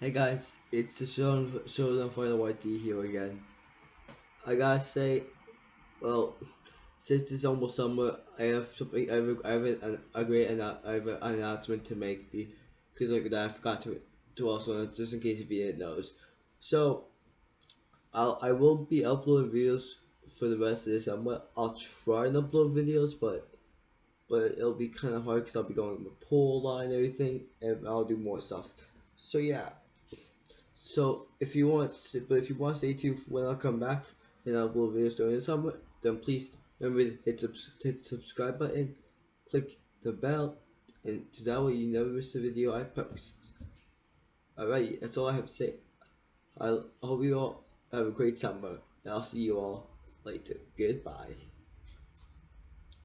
Hey guys, it's the show Showdown for the YT here again. I gotta say, well, since it's almost summer, I have something. I have, have an, a great I have an announcement to make because like that I forgot to to also just in case if you didn't know. So, I'll I won't be uploading videos for the rest of this summer. I'll try and upload videos, but but it'll be kind of hard because I'll be going to the pool line and everything, and I'll do more stuff. So yeah. So if you want, but if you want to stay tuned when I come back and I'll upload videos during the summer, then please remember to hit, hit the subscribe button, click the bell, and that way you never miss a video I post. Alright, that's all I have to say. I hope you all have a great summer, and I'll see you all later. Goodbye.